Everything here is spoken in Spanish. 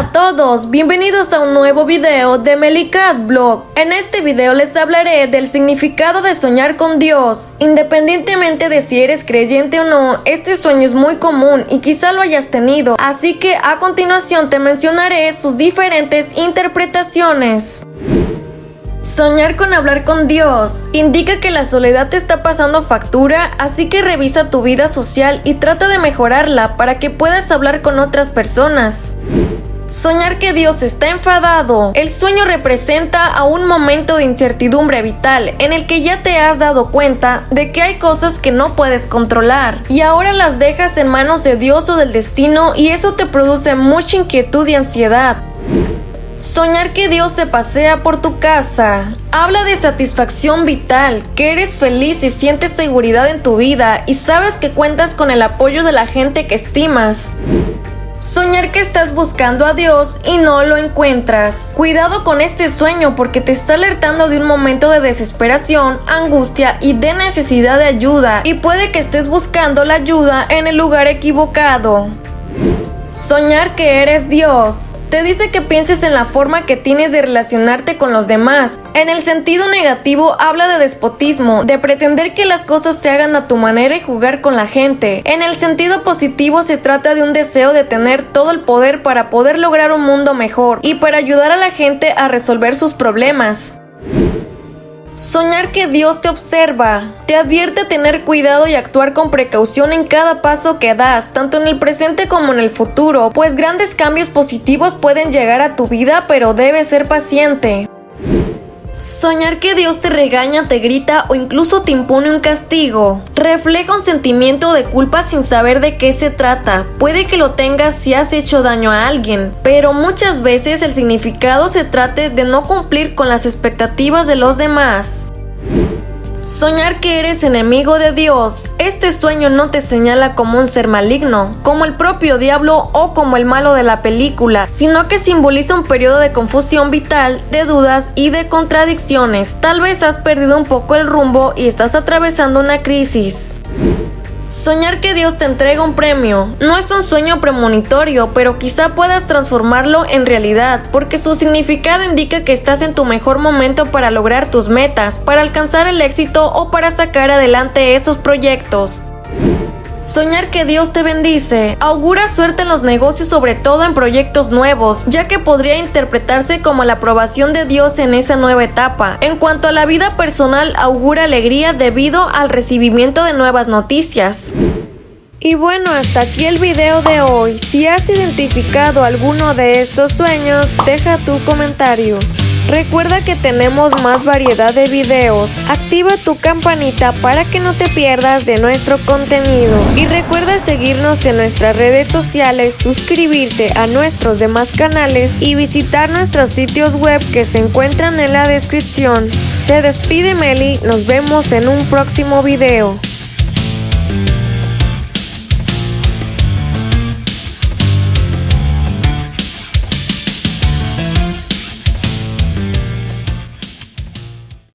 a todos, bienvenidos a un nuevo video de Melicat Blog. En este video les hablaré del significado de soñar con Dios. Independientemente de si eres creyente o no, este sueño es muy común y quizá lo hayas tenido, así que a continuación te mencionaré sus diferentes interpretaciones. Soñar con hablar con Dios indica que la soledad te está pasando factura, así que revisa tu vida social y trata de mejorarla para que puedas hablar con otras personas. Soñar que Dios está enfadado. El sueño representa a un momento de incertidumbre vital en el que ya te has dado cuenta de que hay cosas que no puedes controlar y ahora las dejas en manos de Dios o del destino y eso te produce mucha inquietud y ansiedad. Soñar que Dios se pasea por tu casa. Habla de satisfacción vital, que eres feliz y sientes seguridad en tu vida y sabes que cuentas con el apoyo de la gente que estimas. Soñar que estás buscando a Dios y no lo encuentras. Cuidado con este sueño porque te está alertando de un momento de desesperación, angustia y de necesidad de ayuda y puede que estés buscando la ayuda en el lugar equivocado. Soñar que eres Dios. Te dice que pienses en la forma que tienes de relacionarte con los demás. En el sentido negativo habla de despotismo, de pretender que las cosas se hagan a tu manera y jugar con la gente. En el sentido positivo se trata de un deseo de tener todo el poder para poder lograr un mundo mejor y para ayudar a la gente a resolver sus problemas. Soñar que Dios te observa. Te advierte tener cuidado y actuar con precaución en cada paso que das, tanto en el presente como en el futuro, pues grandes cambios positivos pueden llegar a tu vida, pero debes ser paciente. Soñar que Dios te regaña, te grita o incluso te impone un castigo. Refleja un sentimiento de culpa sin saber de qué se trata. Puede que lo tengas si has hecho daño a alguien, pero muchas veces el significado se trate de no cumplir con las expectativas de los demás. Soñar que eres enemigo de Dios. Este sueño no te señala como un ser maligno, como el propio diablo o como el malo de la película, sino que simboliza un periodo de confusión vital, de dudas y de contradicciones. Tal vez has perdido un poco el rumbo y estás atravesando una crisis. Soñar que Dios te entrega un premio no es un sueño premonitorio, pero quizá puedas transformarlo en realidad, porque su significado indica que estás en tu mejor momento para lograr tus metas, para alcanzar el éxito o para sacar adelante esos proyectos. Soñar que Dios te bendice. Augura suerte en los negocios, sobre todo en proyectos nuevos, ya que podría interpretarse como la aprobación de Dios en esa nueva etapa. En cuanto a la vida personal, augura alegría debido al recibimiento de nuevas noticias. Y bueno, hasta aquí el video de hoy. Si has identificado alguno de estos sueños, deja tu comentario. Recuerda que tenemos más variedad de videos. Activa tu campanita para que no te pierdas de nuestro contenido. Y recuerda seguirnos en nuestras redes sociales, suscribirte a nuestros demás canales y visitar nuestros sitios web que se encuentran en la descripción. Se despide Meli, nos vemos en un próximo video.